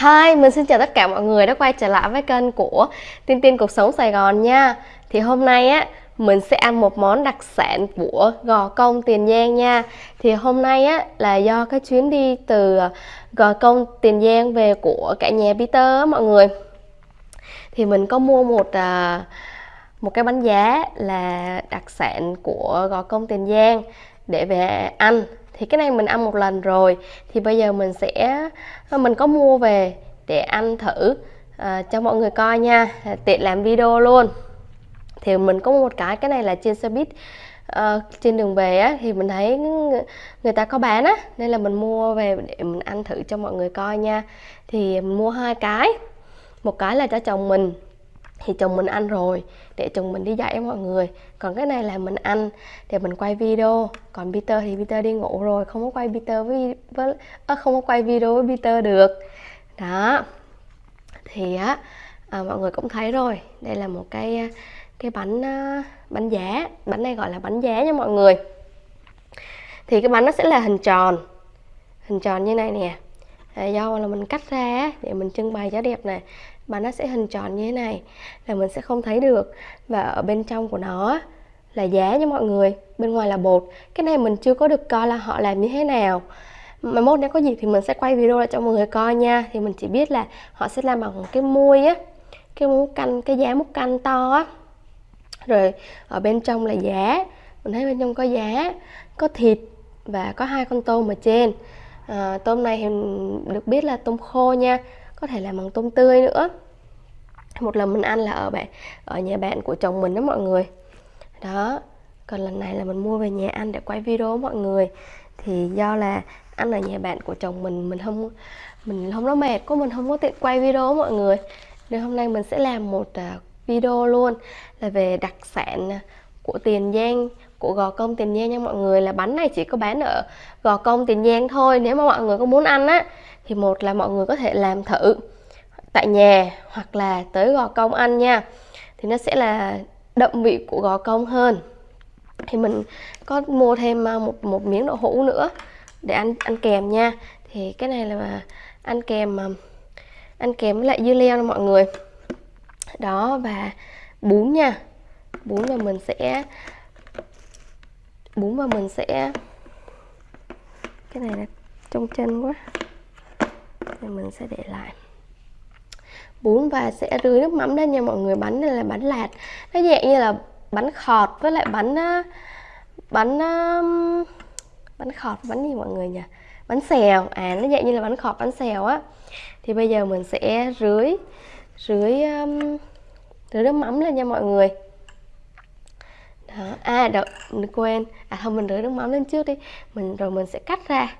Hi, mình xin chào tất cả mọi người đã quay trở lại với kênh của Tiên Tiên Cuộc Sống Sài Gòn nha. Thì hôm nay á, mình sẽ ăn một món đặc sản của Gò Công Tiền Giang nha. Thì hôm nay á, là do cái chuyến đi từ Gò Công Tiền Giang về của cả nhà Peter á mọi người. Thì mình có mua một à, một cái bánh giá là đặc sản của Gò Công Tiền Giang để về ăn. Thì cái này mình ăn một lần rồi. Thì bây giờ mình sẽ ờ, mình có mua về để ăn thử à, cho mọi người coi nha. Ờ, tiện làm video luôn. Thì mình có một cái cái này là trên xe buýt à, trên đường về á thì mình thấy người ta có bán á. Nên là mình mua về để mình ăn thử cho mọi người coi nha. Thì mình mua hai cái. Một cái là cho chồng mình thì chồng mình ăn rồi để chồng mình đi dạy mọi người. Còn cái này là mình ăn để mình quay video. Còn Peter thì Peter đi ngủ rồi không có quay Peter với, với à, không có quay video với Peter được. Đó. Thì á à, mọi người cũng thấy rồi. Đây là một cái à, cái bánh à, bánh giá. Bánh này gọi là bánh giá nha mọi người. Thì cái bánh nó sẽ là hình tròn. Hình tròn như này nè à, do là mình cắt ra để mình trưng bày cho đẹp này mà nó sẽ hình tròn như thế này là mình sẽ không thấy được. Và ở bên trong của nó là giá nha mọi người bên ngoài là bột. Cái này mình chưa có được coi là họ làm như thế nào. Mà mốt nếu có gì thì mình sẽ quay video lại cho mọi người coi nha. Thì mình chỉ biết là họ sẽ làm bằng cái muôi á cái múc canh cái giá múc canh to á. Rồi ở bên trong là giá mình thấy bên trong có giá có thịt và có hai con tôm ở trên à, tôm này thì được biết là tôm khô nha có thể làm bằng tôm tươi nữa. Một lần mình ăn là ở bạn ở nhà bạn của chồng mình đó mọi người. Đó còn lần này là mình mua về nhà ăn để quay video mọi người. Thì do là ăn ở nhà bạn của chồng mình mình không mình không nó mệt có mình không có tiện quay video mọi người. Nên hôm nay mình sẽ làm một à, video luôn là về đặc sản à, của Tiền Giang của Gò Công Tiền Giang nha mọi người, là bánh này chỉ có bán ở Gò Công Tiền Giang thôi, nếu mà mọi người có muốn ăn á, thì một là mọi người có thể làm thử tại nhà, hoặc là tới gò công ăn nha. Thì nó sẽ là đậm vị của gò công hơn. Thì mình có mua thêm à, một một miếng đậu hũ nữa để ăn ăn kèm nha. Thì cái này là ăn kèm à, ăn kèm với lại dưa leo nha mọi người. Đó, và bún nha. Bún là mình sẽ bún và mình sẽ cái này là trong chân quá. Thì mình sẽ để lại. Bún và sẽ rưới nước mắm lên nha mọi người bánh này là bánh lạt. Nó dạng như là bánh khọt với lại bánh bánh bánh khọt bánh gì mọi người nhỉ? Bánh xèo. À nó dạng như là bánh khọt bánh xèo á. Thì bây giờ mình sẽ rưới rưới um, rưới nước mắm lên nha mọi người đó. À đợi mình quên. À thôi mình rửa nước mắm lên trước đi. Mình, rồi mình sẽ cắt ra.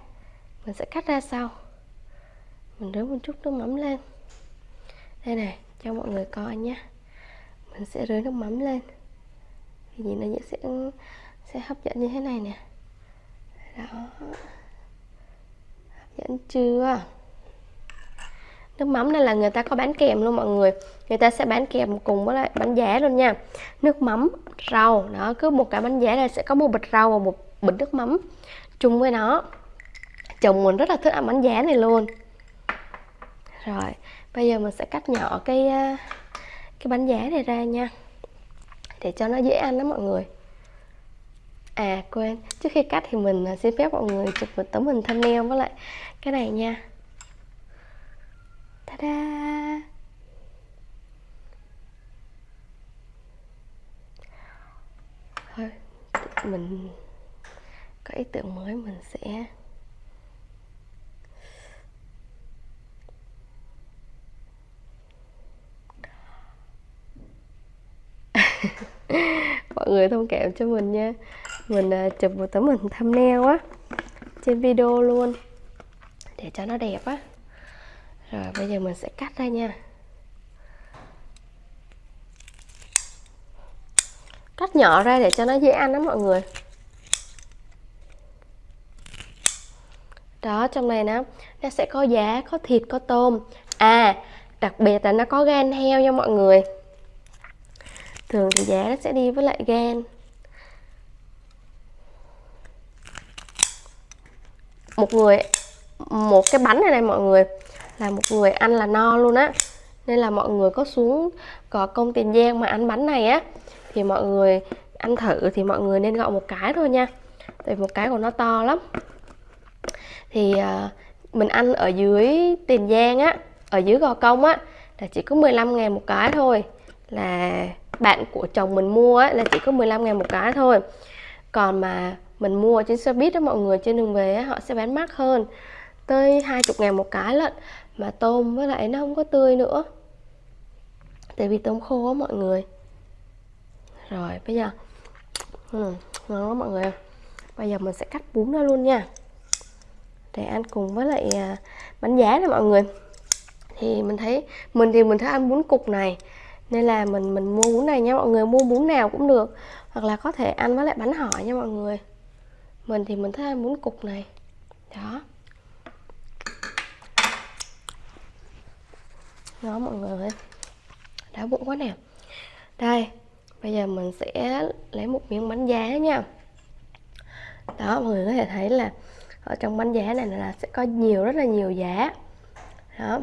Mình sẽ cắt ra sau. Mình rửa một chút nước mắm lên. Đây này, cho mọi người coi nhé. Mình sẽ rưới nước mắm lên. Thì nhìn nó sẽ sẽ hấp dẫn như thế này nè. Đó. Hấp dẫn chưa? Nước mắm này là người ta có bán kèm luôn mọi người. Người ta sẽ bán kèm cùng với lại bánh giá luôn nha. Nước mắm, rau, đó, cứ một cái bánh giá là sẽ có một bịch rau và một bịch nước mắm chung với nó. Chồng mình rất là thích ăn bánh giá này luôn. Rồi, bây giờ mình sẽ cắt nhỏ cái à, cái bánh giá này ra nha, để cho nó dễ ăn đó mọi người. À quên, trước khi cắt thì mình à, xin phép mọi người chụp một tấm hình thumbnail với lại cái này nha ta-da. Thôi mình có ý tưởng mới mình sẽ mọi người thông cảm cho mình nha. Mình uh, chụp một tấm hình thumbnail á trên video luôn để cho nó đẹp á rồi, bây giờ mình sẽ cắt ra nha. Cắt nhỏ ra để cho nó dễ ăn đó mọi người. Đó, trong này nó nó sẽ có giá, có thịt, có tôm. À đặc biệt là nó có gan heo nha mọi người. Thường thì giá nó sẽ đi với lại gan. Một người một cái bánh này này mọi người. Là một người ăn là no luôn á. Nên là mọi người có xuống có công tiền giang mà ăn bánh này á thì mọi người ăn thử thì mọi người nên gọi một cái thôi nha. Tại một cái của nó to lắm. Thì uh, mình ăn ở dưới tiền giang á ở dưới gò công á là chỉ có 15 ngàn một cái thôi. Là bạn của chồng mình mua á là chỉ có 15 ngàn một cái thôi. Còn mà mình mua trên xe buýt đó mọi người trên đường về á, họ sẽ bán mắc hơn tới 20 ngàn một cái lận. Mà tôm với lại nó không có tươi nữa. Tại vì tôm khô á mọi người. Rồi bây giờ. Ừ, ngon lắm mọi người bây giờ mình sẽ cắt bún ra luôn nha. Để ăn cùng với lại à, bánh giá này mọi người. Thì mình thấy mình thì mình thấy ăn bún cục này. Nên là mình mình mua bún này nha mọi người. Mua bún nào cũng được. Hoặc là có thể ăn với lại bánh hỏi nha mọi người. Mình thì mình thích ăn bún cục này. Đó. Đó mọi người đau bụng quá nè. Đây bây giờ mình sẽ lấy một miếng bánh giá nha. Đó mọi người có thể thấy là ở trong bánh giá này là sẽ có nhiều rất là nhiều giá. Đó.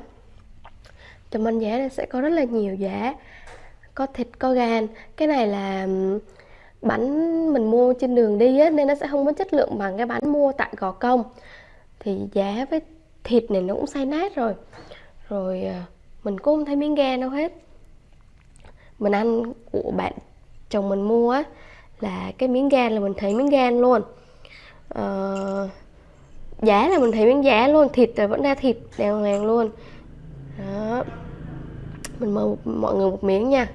Trong bánh giá này sẽ có rất là nhiều giá. Có thịt có gan. Cái này là bánh mình mua trên đường đi á, nên nó sẽ không có chất lượng bằng cái bánh mua tại gò công. Thì giá với thịt này nó cũng say nát rồi. Rồi ờ, mình cũng không thấy miếng gan đâu hết. Mình ăn của bạn chồng mình mua á là cái miếng gan là mình thấy miếng gan luôn. Uh, giá là mình thấy miếng giá luôn thịt là vẫn ra thịt đàng hoàng luôn. Đó. Mình mời mọi người một miếng nha.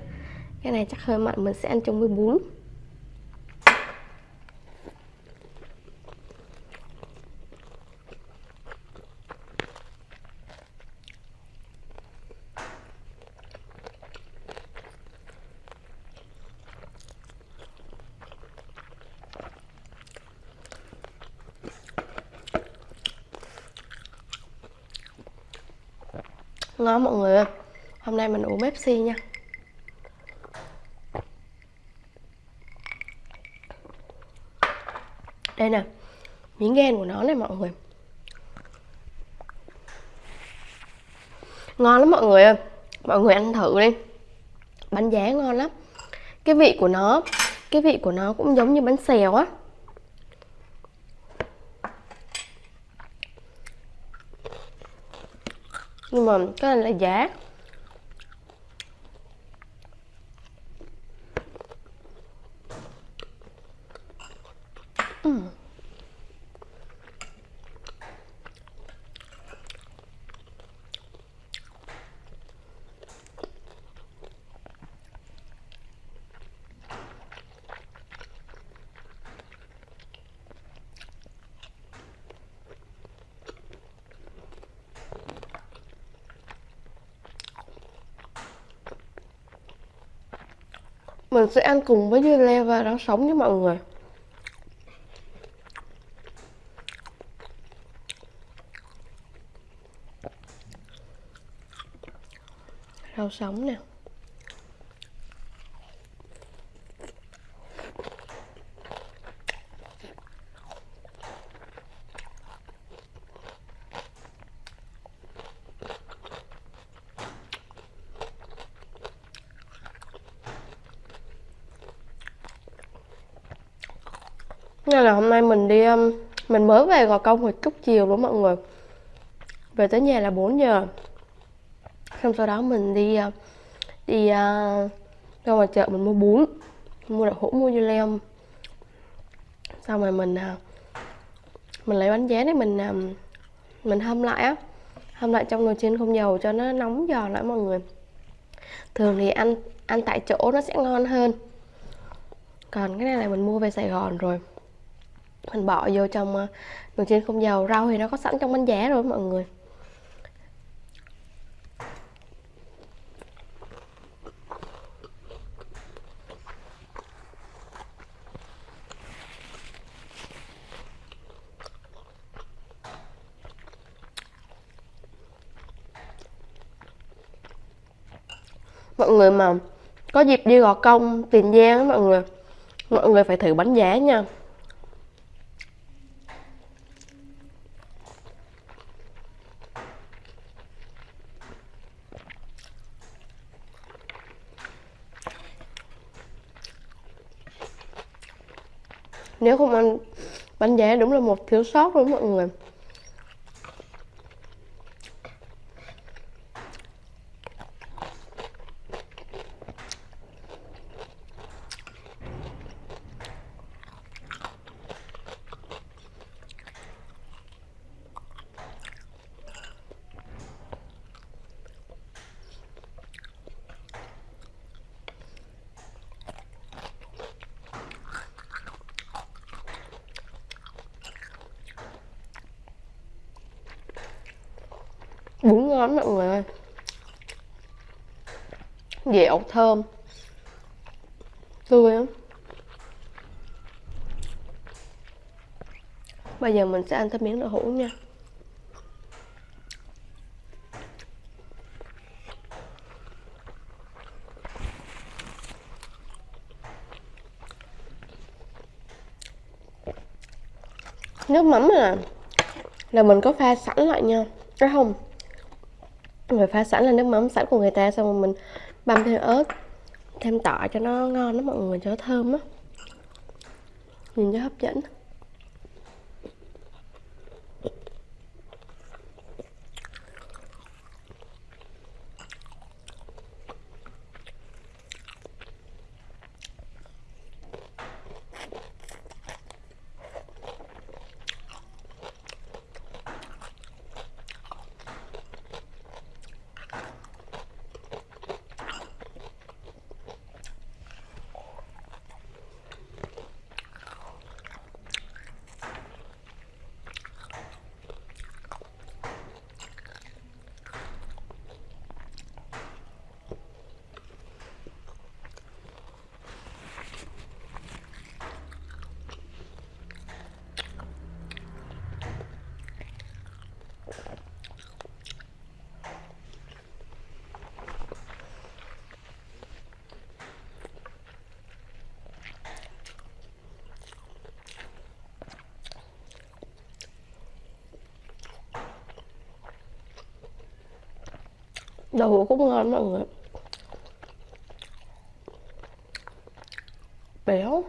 Cái này chắc hơi mặn mình sẽ ăn chung với bún. Ngon mọi người ơi. Hôm nay mình uống Pepsi nha. Đây nè, miếng gan của nó này mọi người. Ngon lắm mọi người ơi. Mọi người ăn thử đi. Bánh giá ngon lắm. Cái vị của nó, cái vị của nó cũng giống như bánh xèo á. Nhưng mà cái này là giá mình sẽ ăn cùng với dưa leo và rau sống với mọi người. Rau sống nè. Nên là hôm nay mình đi um, mình mới về gò công hồi chút chiều luôn mọi người. Về tới nhà là 4 giờ. Xong sau đó mình đi uh, đi uh, ra ngoài chợ mình mua bún mua đậu hũ mua dưa leo. Xong rồi mình uh, mình lấy bánh giá để mình um, mình hâm lại á. Hâm lại trong nồi chiên không dầu cho nó nóng giòn lại mọi người. Thường thì ăn ăn tại chỗ nó sẽ ngon hơn. Còn cái này là mình mua về Sài Gòn rồi mình bỏ vô trong đường trên chiên không dầu. Rau thì nó có sẵn trong bánh giá rồi, mọi người. Mọi người mà có dịp đi gò công, tiền giang mọi người mọi người phải thử bánh giá nha. Nếu không ăn bánh giá đúng là một thiếu sót luôn mọi người. Lắm mọi người ơi. Dẻo thơm. Tươi lắm. Bây giờ mình sẽ ăn thêm miếng đậu hũ nha. Nước mắm là là mình có pha sẵn lại nha. Cái không? Người pha sẵn là nước mắm sẵn của người ta, xong rồi mình băm thêm ớt, thêm tỏi cho nó ngon lắm mọi người, cho nó thơm á. Nhìn cho hấp dẫn. Đậu cũng ngon mọi người. Béo.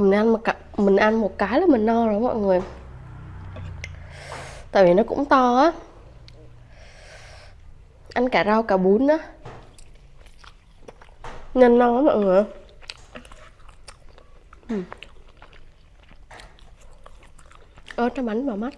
Mình ăn một cái, mình ăn một cái là mình no rồi mọi người. Tại vì nó cũng to á. Ăn cả rau cả bún á. Nên no á mọi người. Ừ. Ớt nó bánh vào mắt.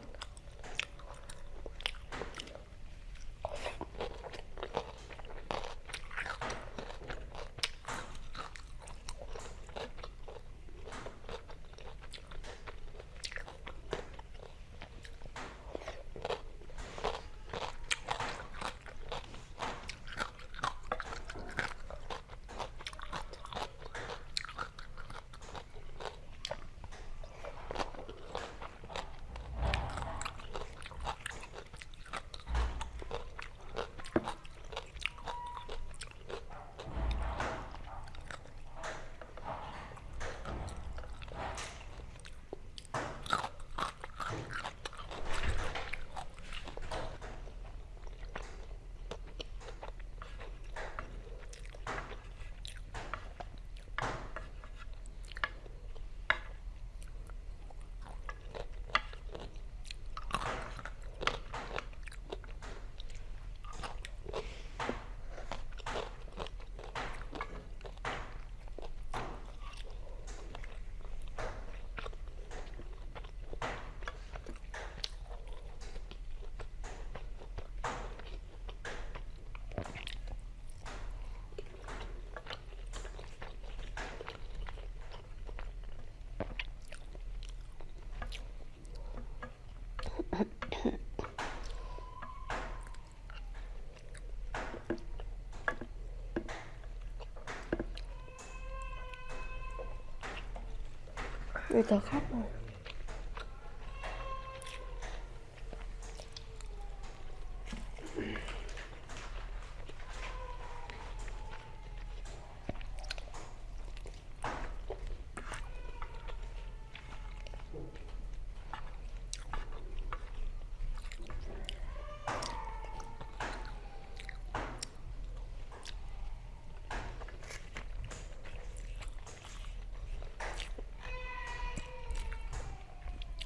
Bây giờ khóc rồi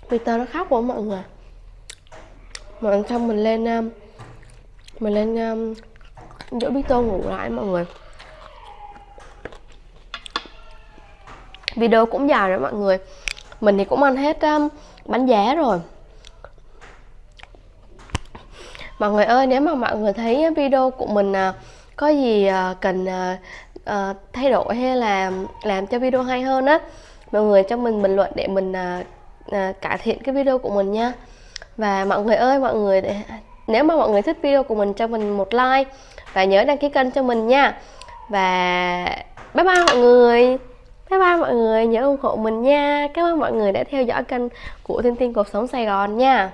Peter nó khóc quá mọi người. Mà ăn xong mình lên um, mình lên um, Peter ngủ lại mọi người. Video cũng dài rồi mọi người. Mình thì cũng ăn hết um, bánh giá rồi. Mọi người ơi nếu mà mọi người thấy video của mình uh, có gì uh, cần uh, uh, thay đổi hay là làm cho video hay hơn á mọi người cho mình bình luận để mình uh, à, cải thiện cái video của mình nha. Và mọi người ơi mọi người để nếu mà mọi người thích video của mình cho mình một like và nhớ đăng ký kênh cho mình nha. Và bye bye mọi người. Bye bye mọi người nhớ ủng hộ mình nha. Cảm ơn mọi người đã theo dõi kênh của Thiên Tiên Cuộc Sống Sài Gòn nha.